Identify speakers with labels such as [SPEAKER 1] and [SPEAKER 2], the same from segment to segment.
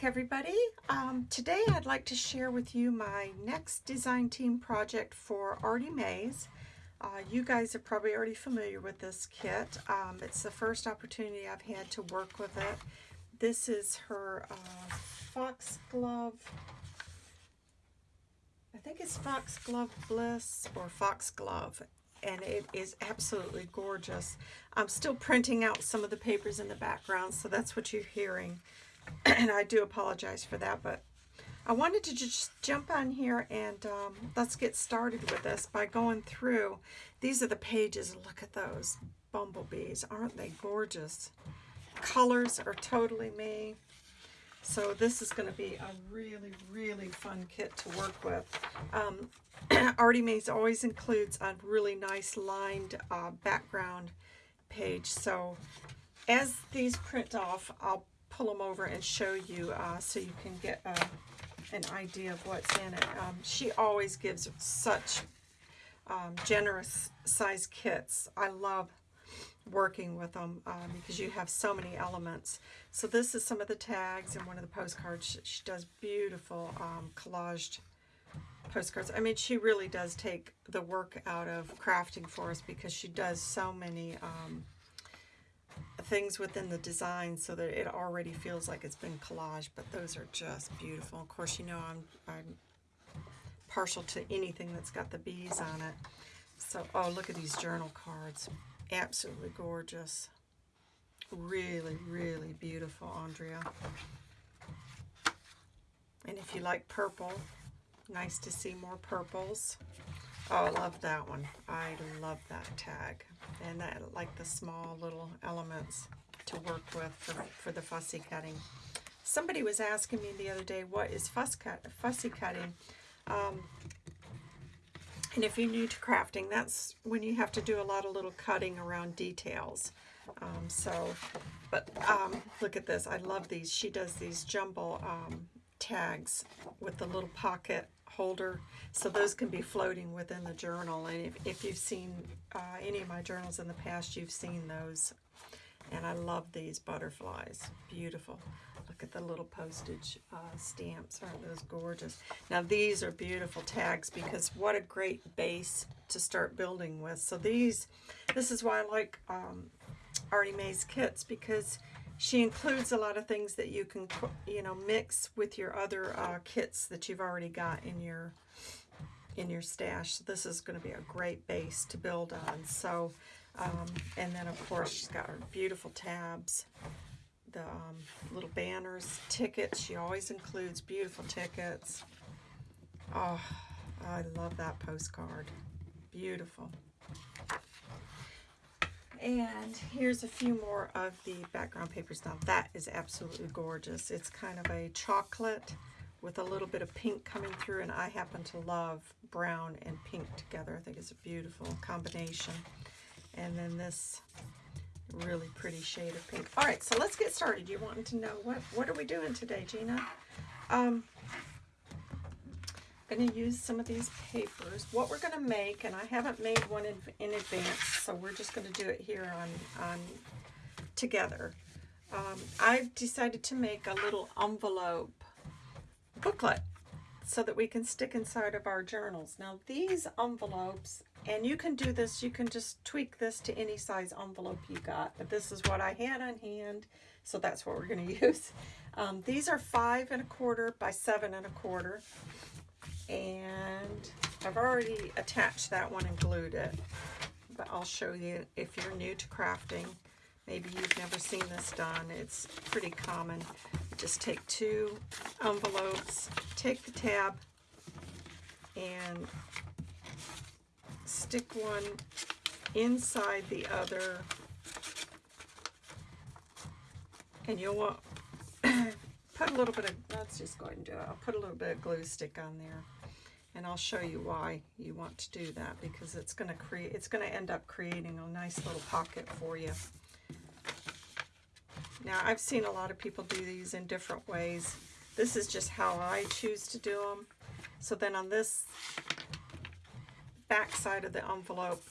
[SPEAKER 1] back everybody. Um, today I'd like to share with you my next design team project for Artie Mays. Uh, you guys are probably already familiar with this kit. Um, it's the first opportunity I've had to work with it. This is her uh, Foxglove, I think it's Foxglove Bliss or Foxglove and it is absolutely gorgeous. I'm still printing out some of the papers in the background, so that's what you're hearing. and I do apologize for that, but I wanted to just jump on here and um, let's get started with this by going through. These are the pages. Look at those bumblebees. Aren't they gorgeous? Colors are totally me. So this is going to be a really, really fun kit to work with. Um, Artie Mays always includes a really nice lined uh, background page. So as these print off, I'll pull them over and show you uh, so you can get uh, an idea of what's in it. Um, she always gives such um, generous size kits. I love working with them um, because you have so many elements. So this is some of the tags and one of the postcards. She does beautiful um, collaged postcards. I mean, she really does take the work out of crafting for us because she does so many um, things within the design so that it already feels like it's been collaged, but those are just beautiful. Of course, you know I'm, I'm partial to anything that's got the bees on it. So, oh, look at these journal cards. Absolutely gorgeous. Really, really beautiful, Andrea. And if you like purple, nice to see more purples. Oh, I love that one. I love that tag. And that like the small little elements to work with for, for the fussy cutting. Somebody was asking me the other day, what is fuss cut, fussy cutting? Um, and if you're new to crafting, that's when you have to do a lot of little cutting around details. Um, so, but um, look at this. I love these. She does these jumble um, tags with the little pocket holder. So those can be floating within the journal. And if, if you've seen uh, any of my journals in the past, you've seen those. And I love these butterflies. Beautiful. Look at the little postage uh, stamps. Aren't those gorgeous? Now these are beautiful tags because what a great base to start building with. So these, this is why I like um, Artie Mays kits because she includes a lot of things that you can, you know, mix with your other uh, kits that you've already got in your in your stash. So this is going to be a great base to build on. So, um, and then of course she's got her beautiful tabs, the um, little banners, tickets. She always includes beautiful tickets. Oh, I love that postcard. Beautiful. And here's a few more of the background papers. Now that is absolutely gorgeous. It's kind of a chocolate with a little bit of pink coming through and I happen to love brown and pink together. I think it's a beautiful combination. And then this really pretty shade of pink. All right, so let's get started. You wanting to know what, what are we doing today, Gina? Um, going to use some of these papers. What we're going to make, and I haven't made one in, in advance, so we're just going to do it here on, on together. Um, I've decided to make a little envelope booklet so that we can stick inside of our journals. Now these envelopes, and you can do this, you can just tweak this to any size envelope you got, but this is what I had on hand, so that's what we're going to use. Um, these are five and a quarter by seven and a quarter and I've already attached that one and glued it. But I'll show you if you're new to crafting maybe you've never seen this done it's pretty common. Just take two envelopes take the tab and stick one inside the other. And you'll want put a little bit of let's just go ahead and do it I'll put a little bit of glue stick on there and I'll show you why you want to do that because it's going to create it's going to end up creating a nice little pocket for you. Now I've seen a lot of people do these in different ways. This is just how I choose to do them so then on this back side of the envelope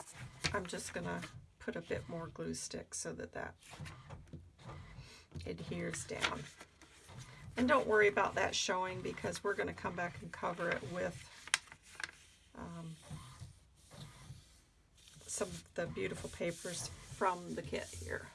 [SPEAKER 1] I'm just gonna put a bit more glue stick so that that adheres down. And don't worry about that showing because we're going to come back and cover it with um, some of the beautiful papers from the kit here.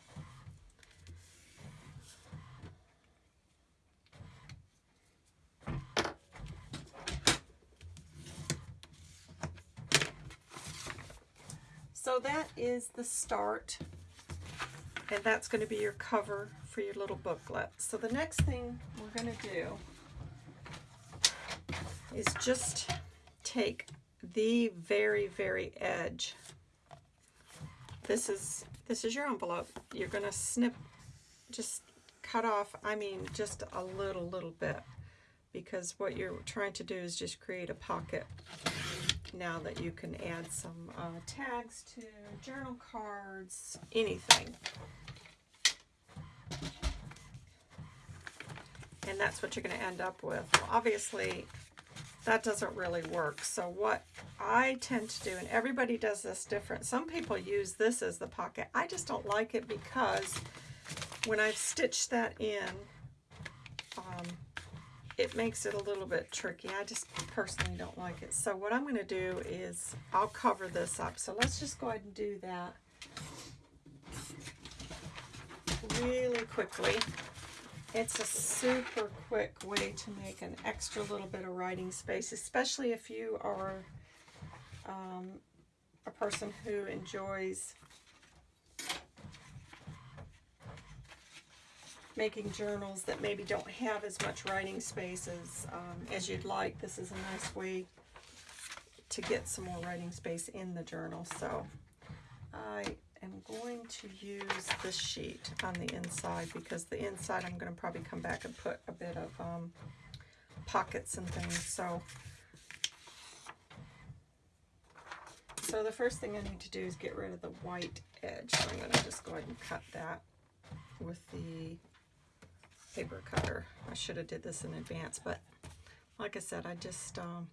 [SPEAKER 1] So that is the start and that's going to be your cover for your little booklet. So the next thing we're going to do is just take the very, very edge. This is this is your envelope. You're going to snip, just cut off, I mean, just a little, little bit because what you're trying to do is just create a pocket now that you can add some uh, tags to journal cards, anything. And that's what you're going to end up with. Well, obviously, that doesn't really work. So what I tend to do, and everybody does this different. Some people use this as the pocket. I just don't like it because when I've stitched that in, um, it makes it a little bit tricky. I just personally don't like it. So what I'm going to do is I'll cover this up. So let's just go ahead and do that really quickly. It's a super quick way to make an extra little bit of writing space, especially if you are um, a person who enjoys making journals that maybe don't have as much writing space as, um, as you'd like. This is a nice way to get some more writing space in the journal. So I am going to use this sheet on the inside because the inside I'm going to probably come back and put a bit of um, pockets and things. So, so the first thing I need to do is get rid of the white edge. So I'm going to just go ahead and cut that with the paper cutter. I should have did this in advance, but like I said, I just um,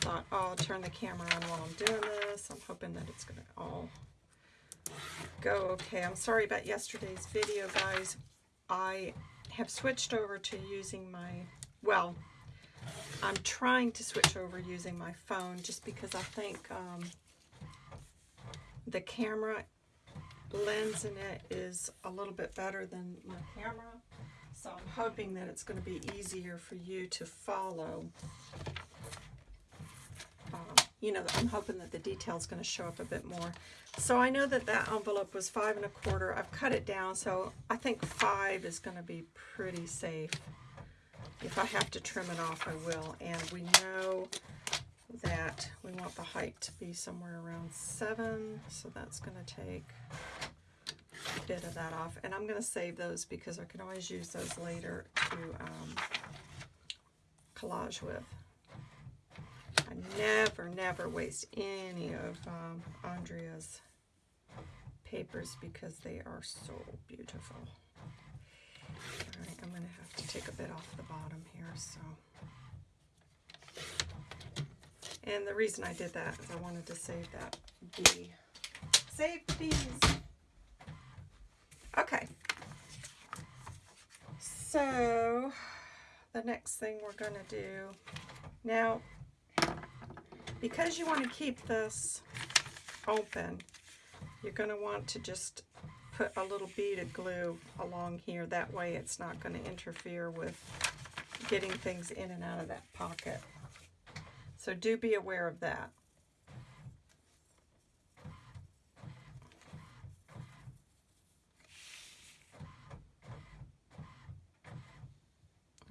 [SPEAKER 1] thought, oh, I'll turn the camera on while I'm doing this. I'm hoping that it's going to all go okay. I'm sorry about yesterday's video, guys. I have switched over to using my, well, I'm trying to switch over using my phone just because I think um, the camera lens in it is a little bit better than my camera. So I'm hoping that it's going to be easier for you to follow. You know, I'm hoping that the detail is going to show up a bit more. So I know that that envelope was five and a quarter. I've cut it down, so I think five is going to be pretty safe. If I have to trim it off, I will. And we know that we want the height to be somewhere around seven, so that's going to take a bit of that off. And I'm going to save those because I can always use those later to um, collage with. Never, never waste any of um, Andrea's papers because they are so beautiful. All right, I'm going to have to take a bit off the bottom here. So, And the reason I did that is I wanted to save that bee. Save bees! Okay. So, the next thing we're going to do, now, because you want to keep this open, you're going to want to just put a little bead of glue along here. That way it's not going to interfere with getting things in and out of that pocket. So do be aware of that.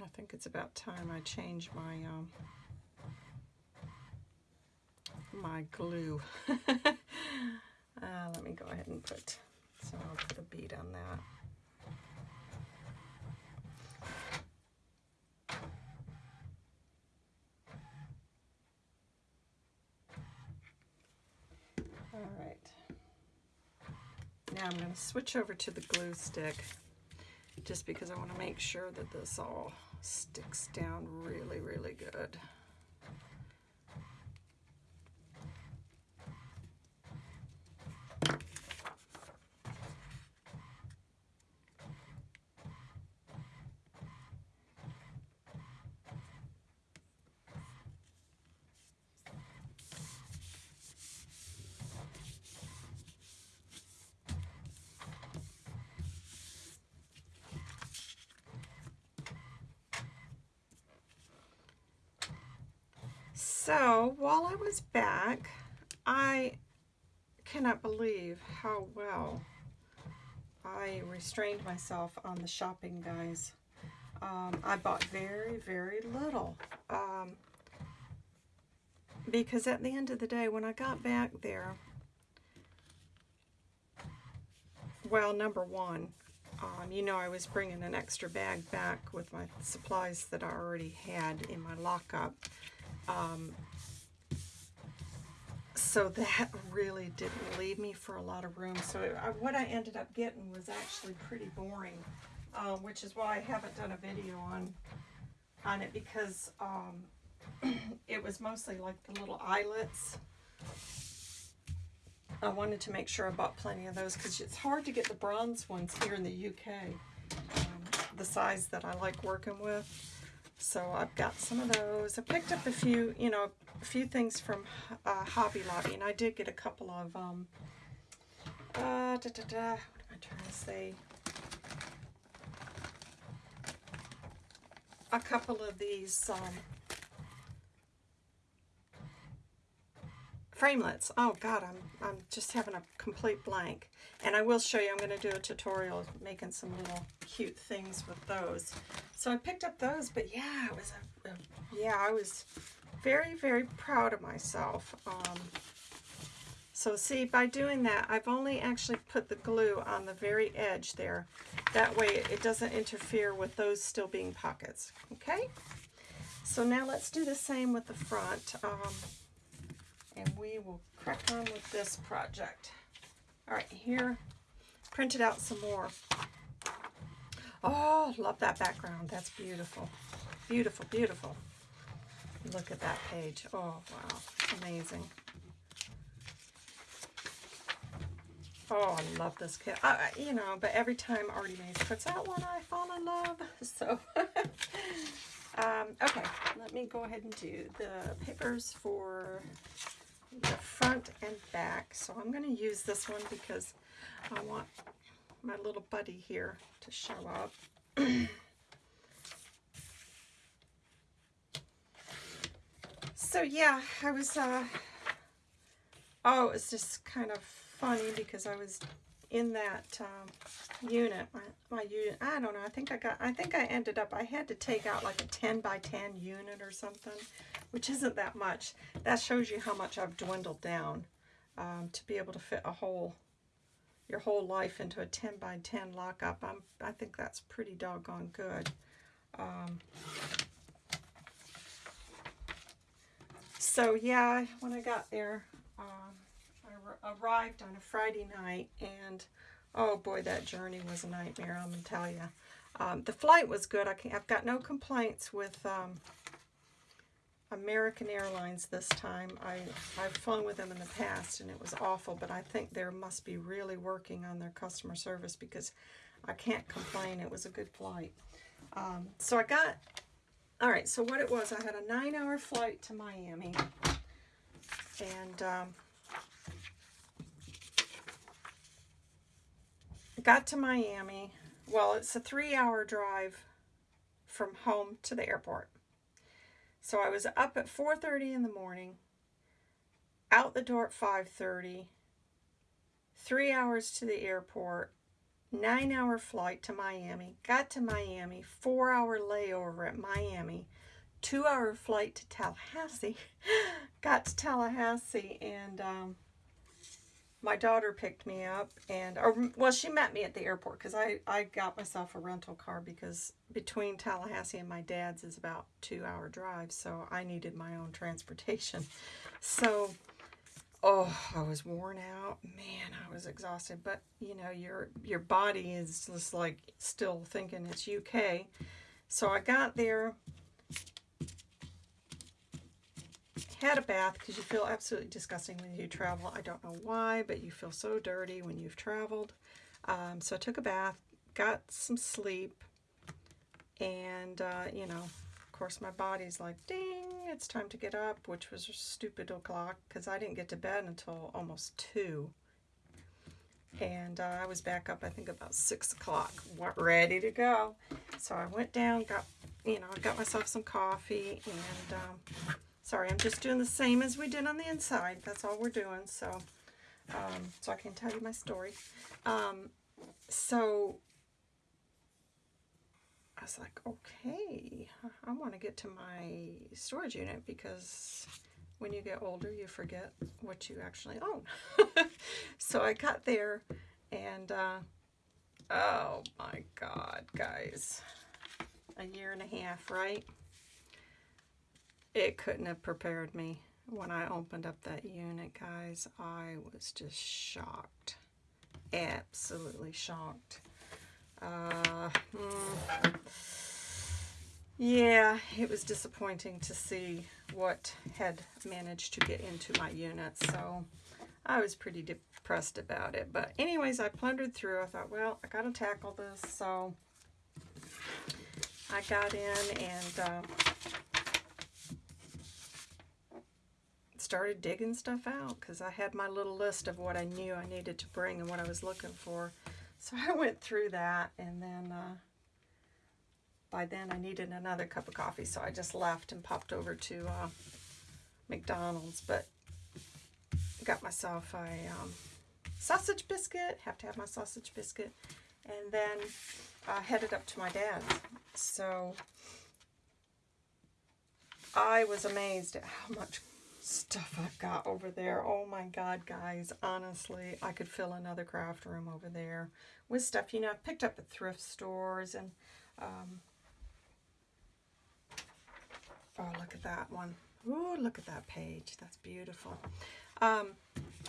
[SPEAKER 1] I think it's about time I change my um, my glue. uh, let me go ahead and put, so I'll put a bead on that. All right. Now I'm going to switch over to the glue stick just because I want to make sure that this all sticks down really, really good. So while I was back, I cannot believe how well I restrained myself on the shopping, guys. Um, I bought very, very little. Um, because at the end of the day, when I got back there, well, number one, um, you know I was bringing an extra bag back with my supplies that I already had in my lockup. Um, so that really didn't leave me for a lot of room. So it, I, what I ended up getting was actually pretty boring, uh, which is why I haven't done a video on on it because um, it was mostly like the little eyelets. I wanted to make sure I bought plenty of those because it's hard to get the bronze ones here in the UK, um, the size that I like working with. So I've got some of those. I picked up a few, you know, a few things from uh, Hobby Lobby, and I did get a couple of, um, uh, da, da, da, what am I trying to say? A couple of these, um, framelits. Oh God, I'm, I'm just having a complete blank. And I will show you, I'm going to do a tutorial making some little cute things with those. So I picked up those, but yeah, it was a, a yeah, I was very, very proud of myself. Um, so see, by doing that, I've only actually put the glue on the very edge there. That way it doesn't interfere with those still being pockets, okay? So now let's do the same with the front. Um, and we will crack on with this project. All right, here, printed out some more. Oh, love that background. That's beautiful. Beautiful, beautiful. Look at that page. Oh, wow. Amazing. Oh, I love this kit. Uh, you know, but every time Artie Mays puts out one, I fall in love. So, um, okay, let me go ahead and do the papers for the front and back. So I'm going to use this one because I want my little buddy here to show up. so yeah, I was, uh, oh, it's just kind of funny because I was in that um, unit, my, my unit, I don't know, I think I got, I think I ended up, I had to take out like a 10 by 10 unit or something which isn't that much. That shows you how much I've dwindled down um, to be able to fit a whole, your whole life into a 10 by 10 lockup. I'm, I think that's pretty doggone good. Um, so yeah, when I got there, um, arrived on a Friday night and oh boy, that journey was a nightmare, I'm going to tell you. Um, the flight was good. I can, I've got no complaints with um, American Airlines this time. I, I've flown with them in the past and it was awful, but I think they must be really working on their customer service because I can't complain. It was a good flight. Um, so I got, all right, so what it was, I had a nine hour flight to Miami and um, got to Miami. Well, it's a three hour drive from home to the airport. So I was up at 4.30 in the morning, out the door at 5.30, three hours to the airport, nine hour flight to Miami, got to Miami, four hour layover at Miami, two hour flight to Tallahassee, got to Tallahassee and um, my daughter picked me up and, or, well, she met me at the airport because I, I got myself a rental car because between Tallahassee and my dad's is about two hour drive. So I needed my own transportation. So, oh, I was worn out. Man, I was exhausted. But, you know, your, your body is just like still thinking it's UK. So I got there had a bath because you feel absolutely disgusting when you travel. I don't know why, but you feel so dirty when you've traveled. Um, so I took a bath, got some sleep, and, uh, you know, of course my body's like, ding, it's time to get up, which was a stupid o'clock because I didn't get to bed until almost 2. And uh, I was back up, I think, about 6 o'clock, ready to go. So I went down, got, you know, got myself some coffee, and um, Sorry, I'm just doing the same as we did on the inside. That's all we're doing. So, um, so I can tell you my story. Um, so I was like, okay, I want to get to my storage unit because when you get older, you forget what you actually own. so I got there and, uh, oh my God, guys, a year and a half, right? It couldn't have prepared me. When I opened up that unit, guys, I was just shocked. Absolutely shocked. Uh, mm, yeah, it was disappointing to see what had managed to get into my unit, so I was pretty depressed about it. But anyways, I plundered through. I thought, well, I got to tackle this, so I got in and uh, started digging stuff out because I had my little list of what I knew I needed to bring and what I was looking for. So I went through that and then uh, by then I needed another cup of coffee so I just left and popped over to uh, McDonald's but got myself a um, sausage biscuit, have to have my sausage biscuit and then I headed up to my dad's. So I was amazed at how much stuff I've got over there. Oh my God, guys. Honestly, I could fill another craft room over there with stuff, you know, I've picked up at thrift stores and, um, oh, look at that one. Oh, look at that page. That's beautiful. Um,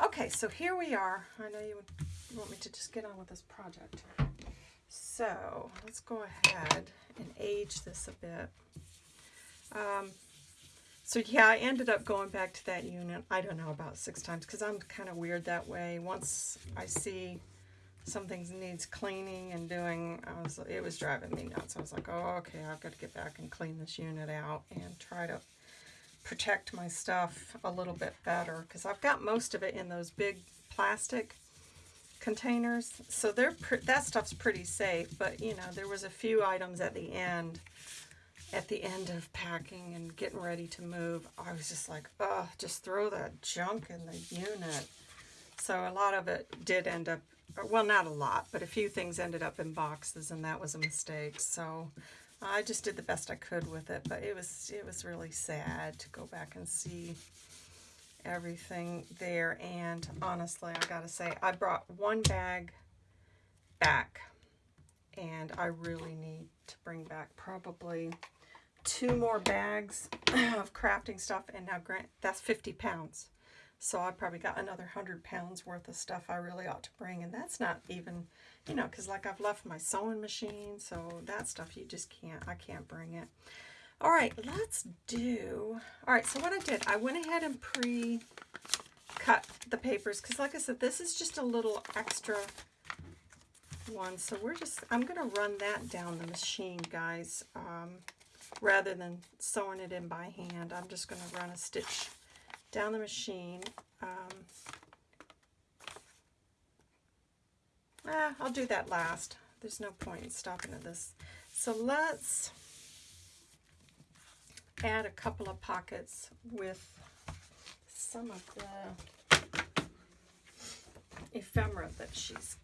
[SPEAKER 1] okay, so here we are. I know you, would, want me to just get on with this project. So let's go ahead and age this a bit. Um, so yeah, I ended up going back to that unit, I don't know, about six times because I'm kind of weird that way. Once I see something needs cleaning and doing, I was, it was driving me nuts. I was like, oh, okay, I've got to get back and clean this unit out and try to protect my stuff a little bit better because I've got most of it in those big plastic containers. So they're that stuff's pretty safe, but you know, there was a few items at the end at the end of packing and getting ready to move, I was just like, oh, just throw that junk in the unit. So a lot of it did end up, uh, well, not a lot, but a few things ended up in boxes, and that was a mistake. So I just did the best I could with it, but it was it was really sad to go back and see everything there. And honestly, I gotta say, I brought one bag back, and I really need to bring back probably two more bags of crafting stuff, and now grant that's 50 pounds. So I probably got another 100 pounds worth of stuff I really ought to bring, and that's not even, you know, because like I've left my sewing machine, so that stuff you just can't, I can't bring it. All right, let's do, all right, so what I did, I went ahead and pre-cut the papers, because like I said, this is just a little extra one, so we're just, I'm to run that down the machine, guys. Um, rather than sewing it in by hand. I'm just going to run a stitch down the machine. Um, ah, I'll do that last. There's no point in stopping at this. So let's add a couple of pockets with some of the ephemera that she's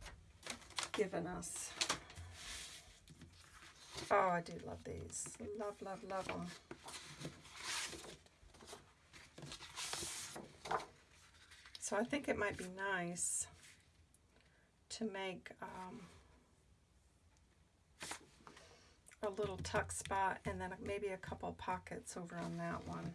[SPEAKER 1] given us. Oh, I do love these. Love, love, love them. So I think it might be nice to make um, a little tuck spot and then maybe a couple pockets over on that one.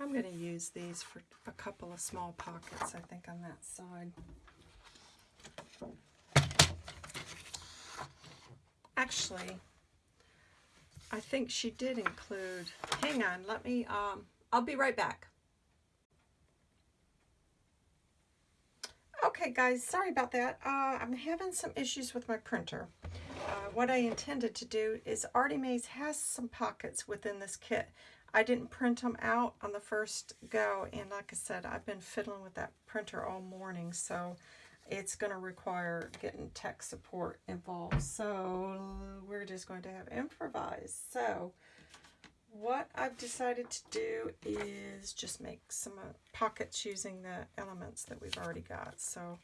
[SPEAKER 1] I'm going to use these for a couple of small pockets, I think, on that side. Actually, I think she did include, hang on, let me, um, I'll be right back. Okay, guys, sorry about that. Uh, I'm having some issues with my printer. Uh, what I intended to do is Artie Mays has some pockets within this kit. I didn't print them out on the first go, and like I said, I've been fiddling with that printer all morning, so it's going to require getting tech support involved. So we're just going to have improvise. So what I've decided to do is just make some uh, pockets using the elements that we've already got. So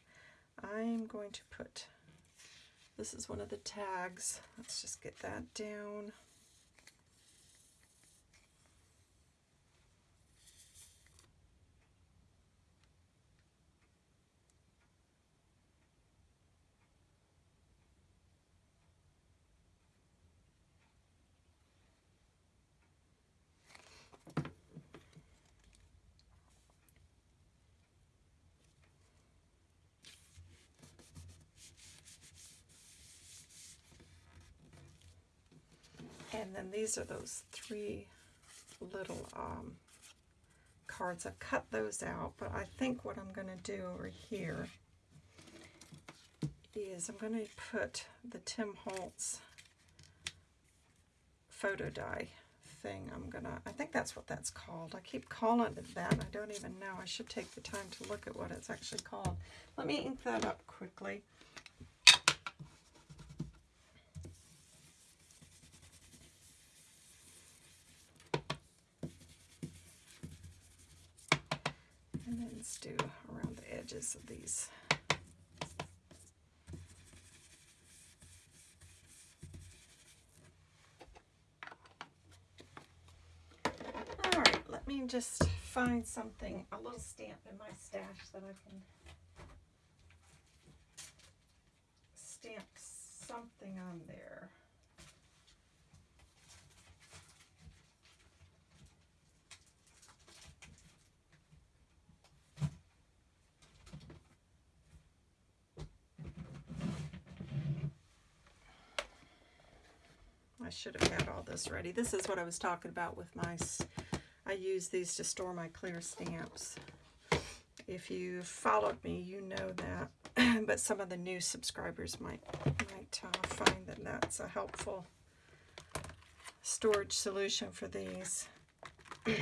[SPEAKER 1] I'm going to put, this is one of the tags. Let's just get that down. And then these are those three little um, cards. I've cut those out, but I think what I'm going to do over here is I'm going to put the Tim Holtz photo die thing. I'm going to, I think that's what that's called. I keep calling it that. I don't even know. I should take the time to look at what it's actually called. Let me ink that up quickly. Let's do around the edges of these. All right, let me just find something, a little stamp in my stash that I can stamp something on there. I should have had all this ready. This is what I was talking about with my, I use these to store my clear stamps. If you followed me, you know that, but some of the new subscribers might, might uh, find that that's a helpful storage solution for these.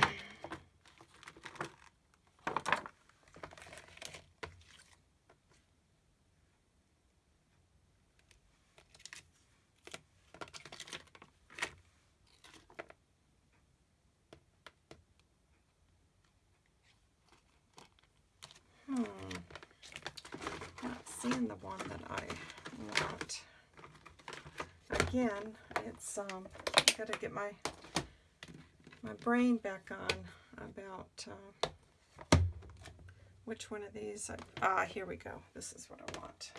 [SPEAKER 1] again, it's um, got to get my my brain back on about uh, which one of these. ah, here we go. This is what I want.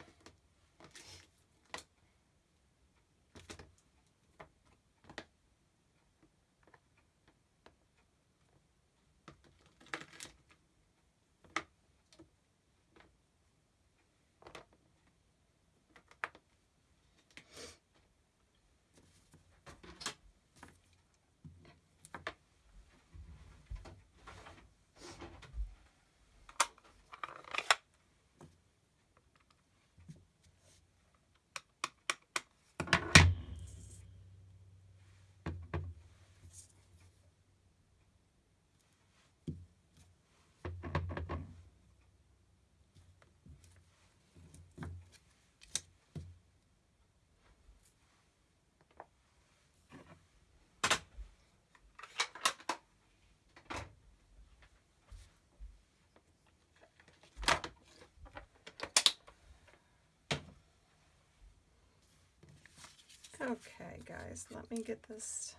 [SPEAKER 1] Okay, guys, let me get this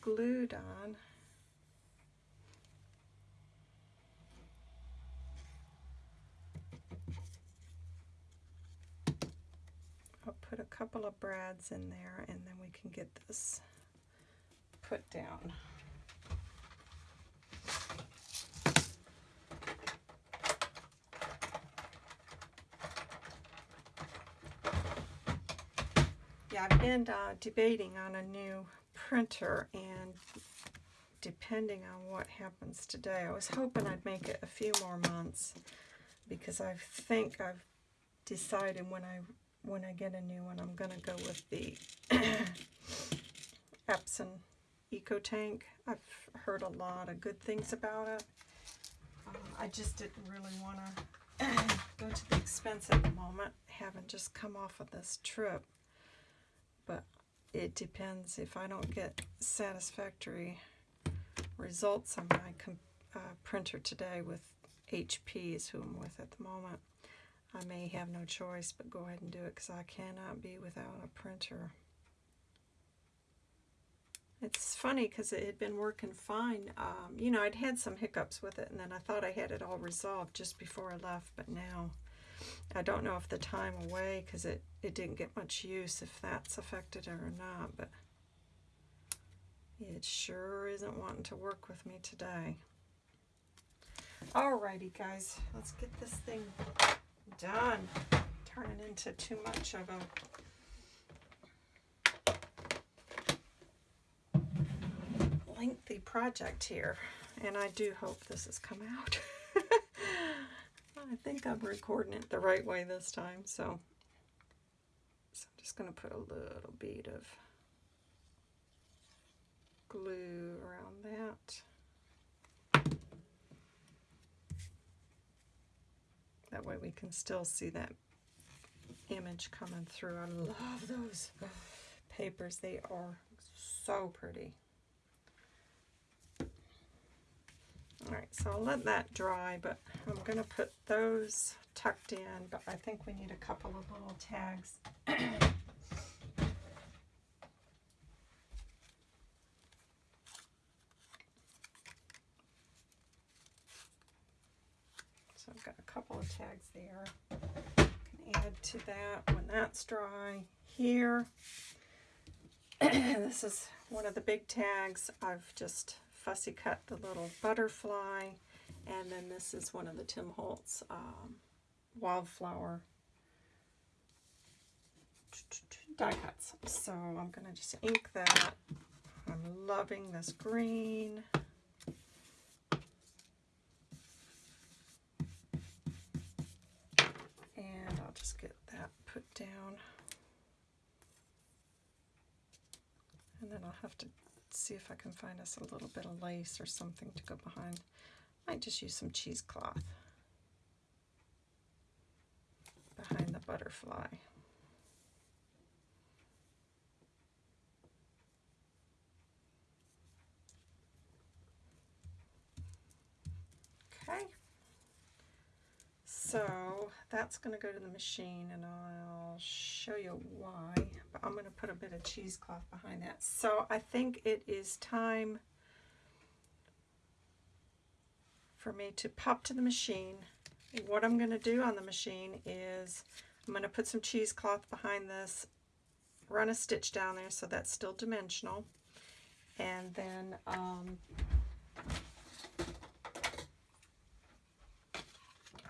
[SPEAKER 1] glued on. I'll put a couple of brads in there and then we can get this put down. I've been uh, debating on a new printer and depending on what happens today, I was hoping I'd make it a few more months because I think I've decided when I when I get a new one, I'm going to go with the Epson EcoTank. I've heard a lot of good things about it. Um, I just didn't really want to go to the expense at the moment, having just come off of this trip. But it depends if I don't get satisfactory results on my uh, printer today with HP is who I'm with at the moment. I may have no choice but go ahead and do it because I cannot be without a printer. It's funny because it had been working fine. Um, you know, I'd had some hiccups with it and then I thought I had it all resolved just before I left, but now I don't know if the time away because it, it didn't get much use if that's affected it or not, but it sure isn't wanting to work with me today. Alrighty guys, let's get this thing done. Turning into too much of a lengthy project here. And I do hope this has come out. I think I'm recording it the right way this time, so, so I'm just going to put a little bead of glue around that. That way we can still see that image coming through. I love those papers. They are so pretty. Alright, so I'll let that dry, but I'm going to put those tucked in, but I think we need a couple of little tags. so I've got a couple of tags there. Can add to that when that's dry. Here, this is one of the big tags. I've just fussy cut the little butterfly. And then this is one of the Tim Holtz um, wildflower die cuts. So I'm going to just ink that. I'm loving this green. And I'll just get that put down. And then I'll have to see if I can find us a little bit of lace or something to go behind. Might just use some cheesecloth behind the butterfly. Okay. So that's going to go to the machine and I'll show you why, but I'm going to put a bit of cheesecloth behind that. So I think it is time for me to pop to the machine. What I'm going to do on the machine is I'm going to put some cheesecloth behind this, run a stitch down there so that's still dimensional, and then um,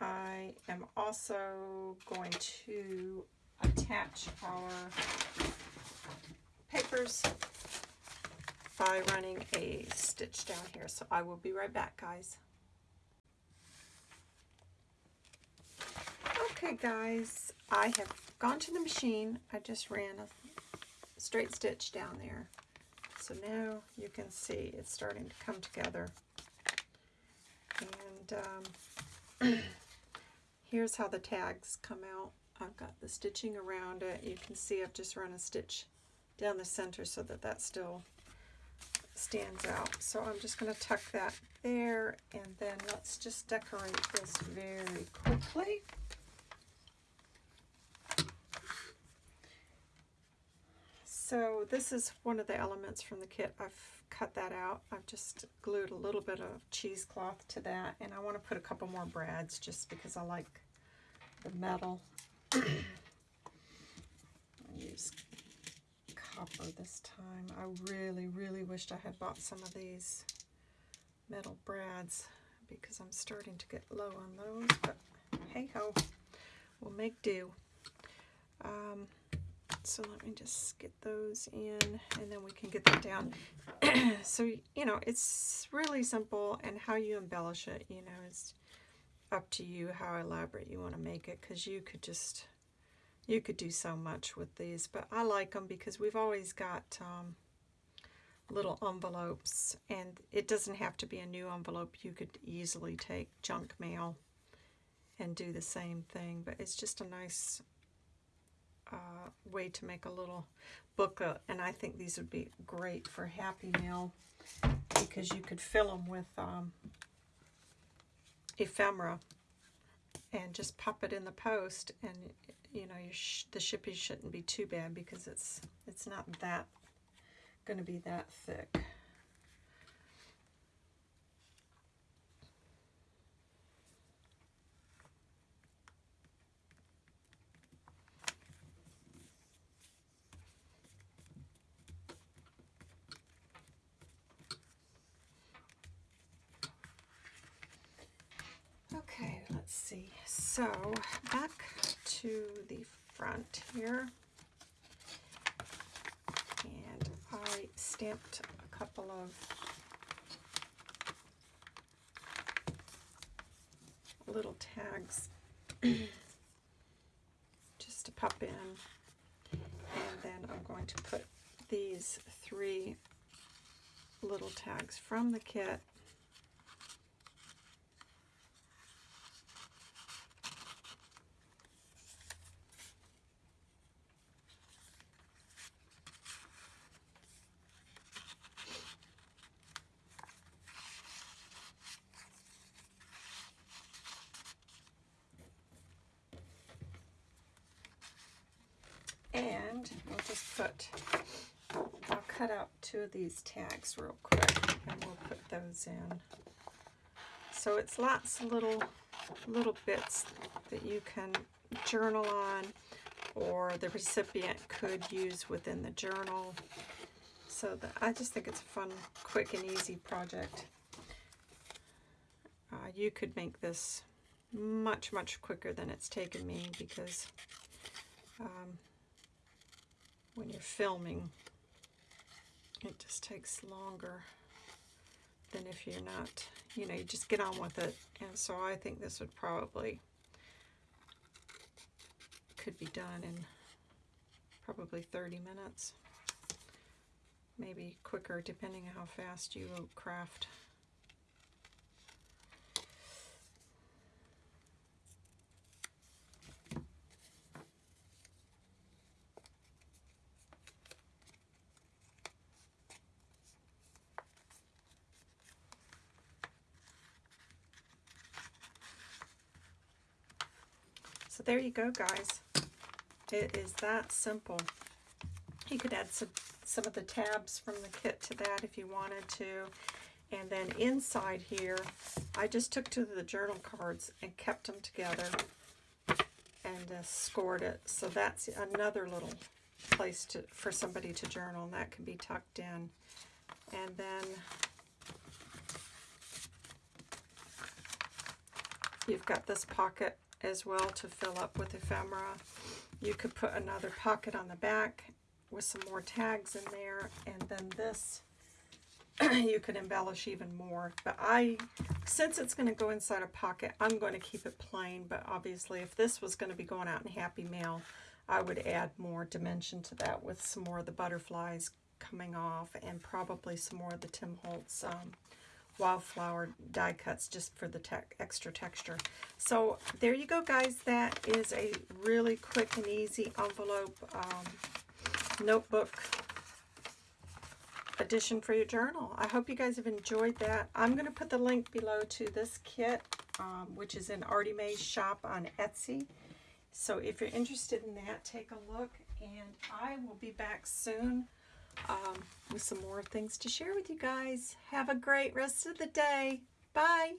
[SPEAKER 1] I am also going to attach our papers by running a stitch down here. So I will be right back, guys. Okay, guys, I have gone to the machine. I just ran a straight stitch down there. So now you can see it's starting to come together. And um, Here's how the tags come out. I've got the stitching around it. You can see I've just run a stitch down the center so that that still stands out. So I'm just going to tuck that there and then let's just decorate this very quickly. So this is one of the elements from the kit. I've cut that out. I've just glued a little bit of cheesecloth to that and I want to put a couple more brads just because I like the metal. Use copper this time. I really, really wished I had bought some of these metal brads because I'm starting to get low on those, but hey ho, we'll make do. Um, so let me just get those in and then we can get that down. so, you know, it's really simple and how you embellish it, you know, it's up to you how elaborate you want to make it because you could just, you could do so much with these. But I like them because we've always got um, little envelopes and it doesn't have to be a new envelope. You could easily take junk mail and do the same thing. But it's just a nice uh, way to make a little booklet. And I think these would be great for Happy Mail because you could fill them with um, ephemera and just pop it in the post and you know sh the shipping shouldn't be too bad because it's it's not that going to be that thick Okay, let's see. So back to the front here. And I stamped a couple of little tags just to pop in. And then I'm going to put these three little tags from the kit And we'll just put, I'll cut out two of these tags real quick and we'll put those in. So it's lots of little, little bits that you can journal on or the recipient could use within the journal. So the, I just think it's a fun, quick and easy project. Uh, you could make this much, much quicker than it's taken me because um, when you're filming, it just takes longer than if you're not, you know, you just get on with it. And so I think this would probably, could be done in probably 30 minutes. Maybe quicker depending on how fast you craft. There you go, guys. It is that simple. You could add some, some of the tabs from the kit to that if you wanted to. And then inside here, I just took to the journal cards and kept them together and uh, scored it. So that's another little place to for somebody to journal, and that can be tucked in. And then you've got this pocket as well to fill up with ephemera. You could put another pocket on the back with some more tags in there, and then this you could embellish even more. But I, since it's going to go inside a pocket, I'm going to keep it plain. But obviously, if this was going to be going out in Happy Mail, I would add more dimension to that with some more of the butterflies coming off and probably some more of the Tim Holtz um, wildflower die cuts just for the te extra texture. So there you go, guys. That is a really quick and easy envelope um, notebook addition for your journal. I hope you guys have enjoyed that. I'm going to put the link below to this kit, um, which is in Artie Mae's shop on Etsy. So if you're interested in that, take a look. And I will be back soon um, with some more things to share with you guys. Have a great rest of the day. Bye.